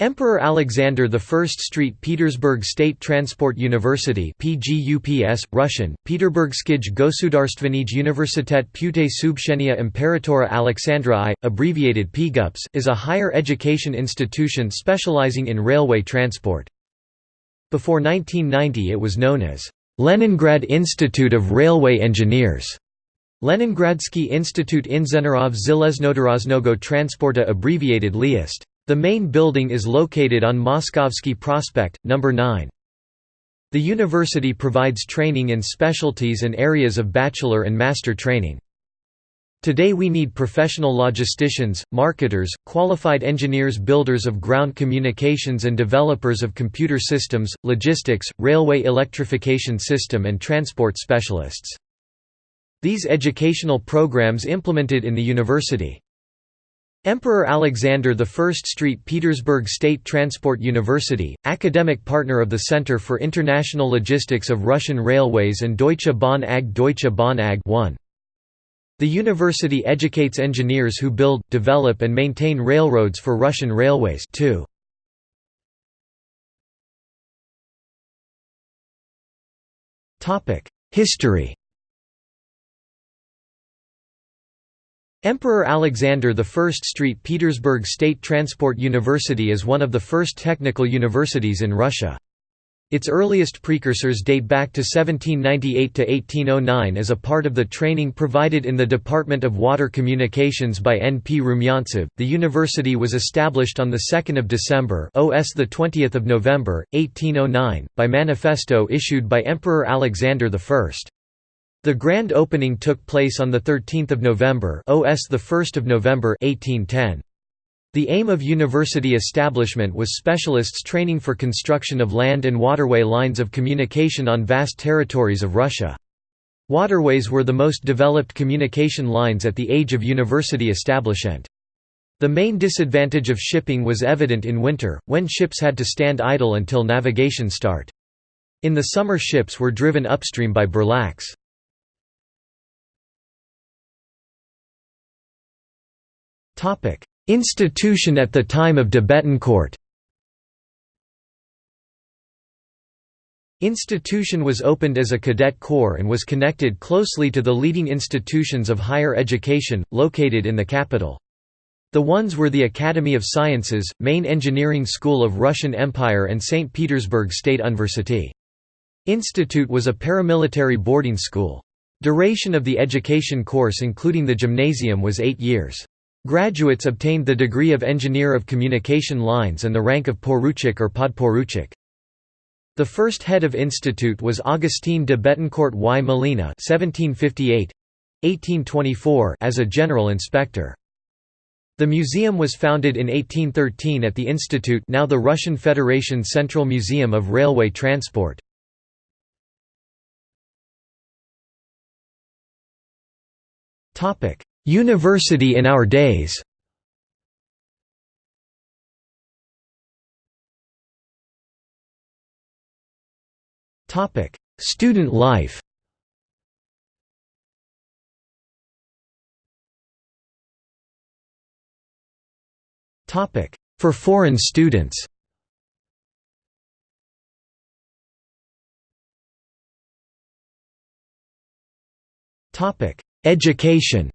Emperor Alexander I Street Petersburg State Transport University PGUPS, Russian, Peterburgskij Gosudarstvenij Universitet Pute Subshenia Imperatora Alexandra I, abbreviated PGUPS, is a higher education institution specializing in railway transport. Before 1990 it was known as Leningrad Institute of Railway Engineers. Leningradsky Institute Inženerov Železnodoraznogo Transporta abbreviated LIIST. The main building is located on Moskovsky Prospect, No. 9. The university provides training in specialties and areas of bachelor and master training. Today we need professional logisticians, marketers, qualified engineers builders of ground communications and developers of computer systems, logistics, railway electrification system and transport specialists. These educational programs implemented in the university Emperor Alexander I Street Petersburg State Transport University, academic partner of the Center for International Logistics of Russian Railways and Deutsche Bahn AG Deutsche Bahn AG 1. The university educates engineers who build, develop and maintain railroads for Russian railways 2. History Emperor Alexander I Street Petersburg State Transport University is one of the first technical universities in Russia. Its earliest precursors date back to 1798 to 1809 as a part of the training provided in the Department of Water Communications by N. P. Rumyantsev. The university was established on 2 December OS 20 November, 1809, by manifesto issued by Emperor Alexander I. The grand opening took place on 13 November OS 1 November 1810. The aim of university establishment was specialists training for construction of land and waterway lines of communication on vast territories of Russia. Waterways were the most developed communication lines at the age of university establishment. The main disadvantage of shipping was evident in winter, when ships had to stand idle until navigation start. In the summer ships were driven upstream by burlaks. Topic: Institution at the time of de Betancourt. Institution was opened as a cadet corps and was connected closely to the leading institutions of higher education, located in the capital. The ones were the Academy of Sciences, main engineering school of Russian Empire and St. Petersburg State University. Institute was a paramilitary boarding school. Duration of the education course including the gymnasium was eight years. Graduates obtained the degree of Engineer of Communication Lines and the rank of Poruchik or Podporuchik. The first head of institute was Augustin de Betancourt y Molina as a general inspector. The museum was founded in 1813 at the institute now the Russian Federation Central Museum of Railway Transport. University in our days. Student life. For foreign students. Topic: Education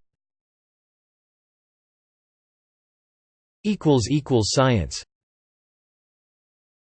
Science